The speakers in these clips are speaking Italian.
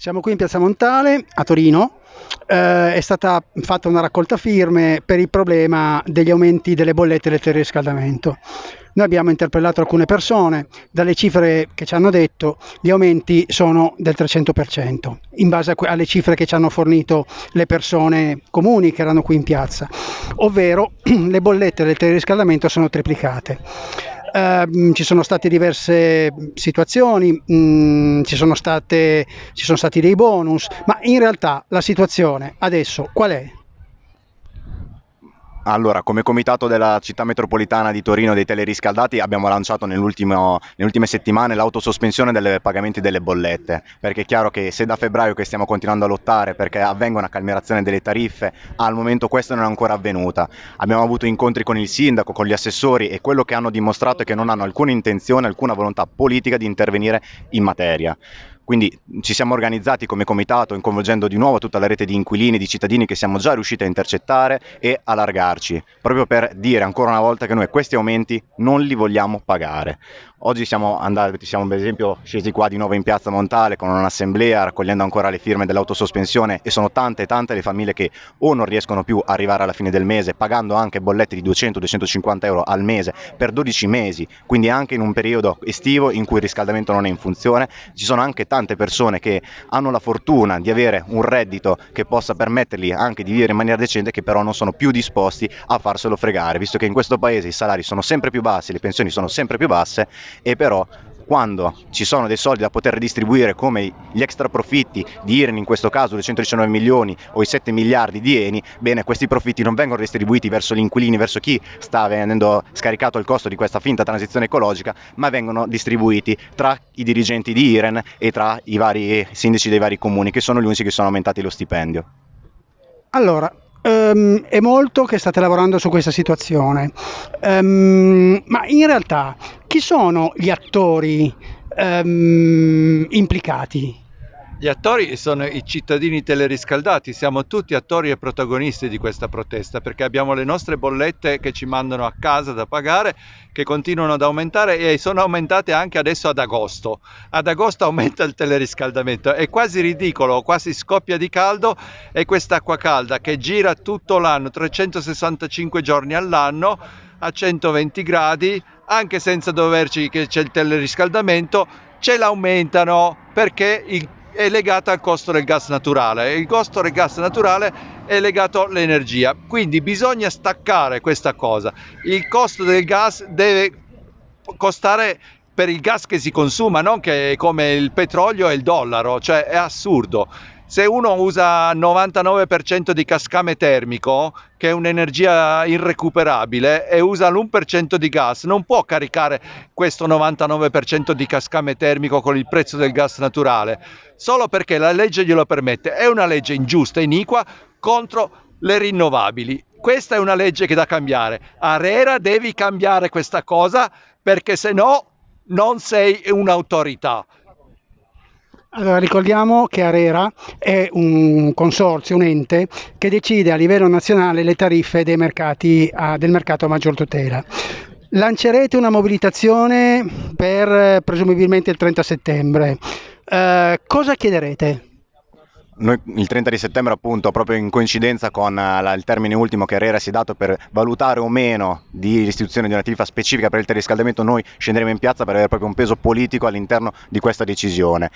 Siamo qui in Piazza Montale a Torino. Eh, è stata fatta una raccolta firme per il problema degli aumenti delle bollette del teleriscaldamento. Noi abbiamo interpellato alcune persone, dalle cifre che ci hanno detto gli aumenti sono del 300%, in base alle cifre che ci hanno fornito le persone comuni che erano qui in piazza, ovvero le bollette del teleriscaldamento sono triplicate. Uh, ci sono state diverse situazioni, mh, mm, ci, sono state, ci sono stati dei bonus, ma in realtà la situazione adesso qual è? Allora, come comitato della città metropolitana di Torino dei teleriscaldati abbiamo lanciato nelle ultime settimane l'autosospensione dei pagamenti delle bollette, perché è chiaro che se da febbraio che stiamo continuando a lottare perché avvenga una calmerazione delle tariffe, al momento questa non è ancora avvenuta. Abbiamo avuto incontri con il sindaco, con gli assessori e quello che hanno dimostrato è che non hanno alcuna intenzione, alcuna volontà politica di intervenire in materia. Quindi ci siamo organizzati come comitato, coinvolgendo di nuovo tutta la rete di inquilini, di cittadini che siamo già riusciti a intercettare e allargarci, proprio per dire ancora una volta che noi questi aumenti non li vogliamo pagare. Oggi siamo andati, siamo per esempio scesi qua di nuovo in piazza Montale con un'assemblea raccogliendo ancora le firme dell'autosospensione e sono tante tante le famiglie che o non riescono più a arrivare alla fine del mese pagando anche bollette di 200-250 euro al mese per 12 mesi, quindi anche in un periodo estivo in cui il riscaldamento non è in funzione, ci sono anche tante persone che hanno la fortuna di avere un reddito che possa permettergli anche di vivere in maniera decente che però non sono più disposti a farselo fregare, visto che in questo paese i salari sono sempre più bassi, le pensioni sono sempre più basse e però quando ci sono dei soldi da poter redistribuire come gli extra profitti di Iren in questo caso 219 milioni o i 7 miliardi di Eni, bene questi profitti non vengono distribuiti verso gli inquilini, verso chi sta venendo scaricato il costo di questa finta transizione ecologica, ma vengono distribuiti tra i dirigenti di Iren e tra i vari sindaci dei vari comuni che sono gli unici che sono aumentati lo stipendio. Allora, Um, è molto che state lavorando su questa situazione, um, ma in realtà chi sono gli attori um, implicati? Gli attori sono i cittadini teleriscaldati, siamo tutti attori e protagonisti di questa protesta perché abbiamo le nostre bollette che ci mandano a casa da pagare che continuano ad aumentare e sono aumentate anche adesso ad agosto. Ad agosto aumenta il teleriscaldamento, è quasi ridicolo, quasi scoppia di caldo e quest'acqua calda che gira tutto l'anno, 365 giorni all'anno a 120 gradi, anche senza doverci che c'è il teleriscaldamento, ce l'aumentano perché il è legata al costo del gas naturale. Il costo del gas naturale è legato all'energia, quindi bisogna staccare questa cosa. Il costo del gas deve costare per il gas che si consuma, non che come il petrolio e il dollaro, cioè è assurdo se uno usa 99% di cascame termico, che è un'energia irrecuperabile, e usa l'1% di gas, non può caricare questo 99% di cascame termico con il prezzo del gas naturale, solo perché la legge glielo permette. È una legge ingiusta, iniqua, contro le rinnovabili. Questa è una legge che da cambiare. Arera devi cambiare questa cosa perché se no non sei un'autorità. Allora, ricordiamo che ARERA è un consorzio, un ente che decide a livello nazionale le tariffe mercati a, del mercato a maggior tutela. Lancerete una mobilitazione per presumibilmente il 30 settembre. Eh, cosa chiederete? Noi il 30 di settembre appunto proprio in coincidenza con uh, la, il termine ultimo che Herrera si è dato per valutare o meno di l'istituzione di una tariffa specifica per il teleriscaldamento noi scenderemo in piazza per avere proprio un peso politico all'interno di questa decisione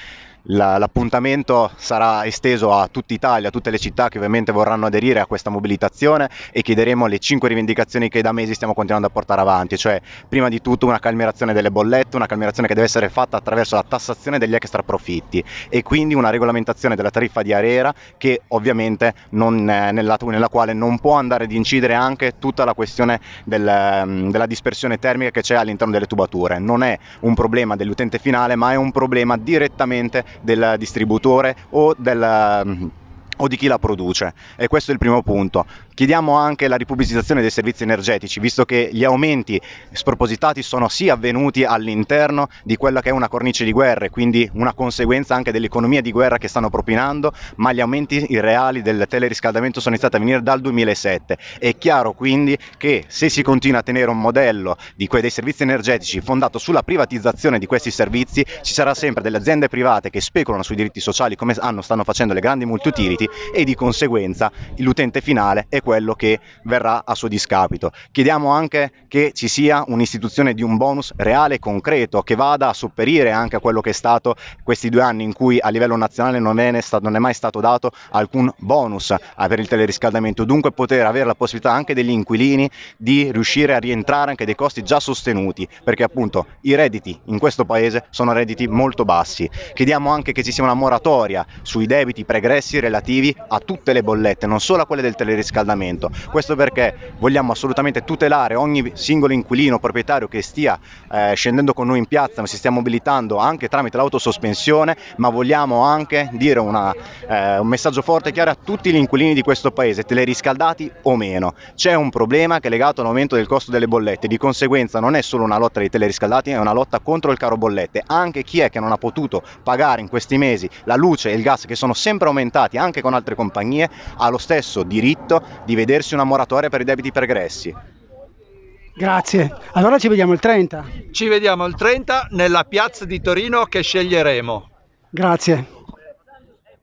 l'appuntamento sarà esteso a tutta Italia, a tutte le città che ovviamente vorranno aderire a questa mobilitazione e chiederemo le cinque rivendicazioni che da mesi stiamo continuando a portare avanti, cioè prima di tutto una calmerazione delle bollette, una calmerazione che deve essere fatta attraverso la tassazione degli extra profitti e quindi una regolamentazione della tariffa di Arera che ovviamente non, nella, nella, quale non può andare ad incidere anche tutta la questione del, mm, della dispersione termica che c'è all'interno delle tubature. Non è un problema dell'utente finale ma è un problema direttamente del distributore o del o di chi la produce e questo è il primo punto. Chiediamo anche la ripubblicizzazione dei servizi energetici, visto che gli aumenti spropositati sono sì avvenuti all'interno di quella che è una cornice di guerra e quindi una conseguenza anche dell'economia di guerra che stanno propinando, ma gli aumenti reali del teleriscaldamento sono iniziati a venire dal 2007. È chiaro quindi che se si continua a tenere un modello que- dei servizi energetici fondato sulla privatizzazione di questi servizi, ci sarà sempre delle aziende private che speculano sui diritti sociali come hanno, stanno facendo le grandi multiutility utenti e di conseguenza l'utente finale è quello che verrà a suo discapito. Chiediamo anche che ci sia un'istituzione di un bonus reale e concreto che vada a sopperire anche a quello che è stato questi due anni in cui a livello nazionale non è, stato, non è mai stato dato alcun bonus per il teleriscaldamento, dunque poter avere la possibilità anche degli inquilini di riuscire a rientrare anche dei costi già sostenuti, perché appunto i redditi in questo paese sono redditi molto bassi. Chiediamo anche che ci sia una moratoria sui debiti pregressi relativi relativi a tutte le bollette, non solo a quelle del teleriscaldamento. Questo perché vogliamo assolutamente tutelare ogni singolo inquilino proprietario che stia eh, scendendo con noi in piazza, ma si stia mobilitando anche tramite l'autosospensione, ma vogliamo anche dire una, eh, un messaggio forte e chiaro a tutti gli inquilini di questo paese, teleriscaldati o meno. C'è un problema che è legato all'aumento del costo delle bollette, di conseguenza non è solo una lotta dei teleriscaldati, è una lotta contro il caro bollette. Anche chi è che non ha potuto pagare in questi mesi la luce e il gas che sono sempre aumentati anche con altre compagnie ha lo stesso diritto di vedersi una moratoria per i debiti pregressi. Grazie. Allora ci vediamo il 30. Ci vediamo il 30 nella piazza di Torino che sceglieremo. Grazie.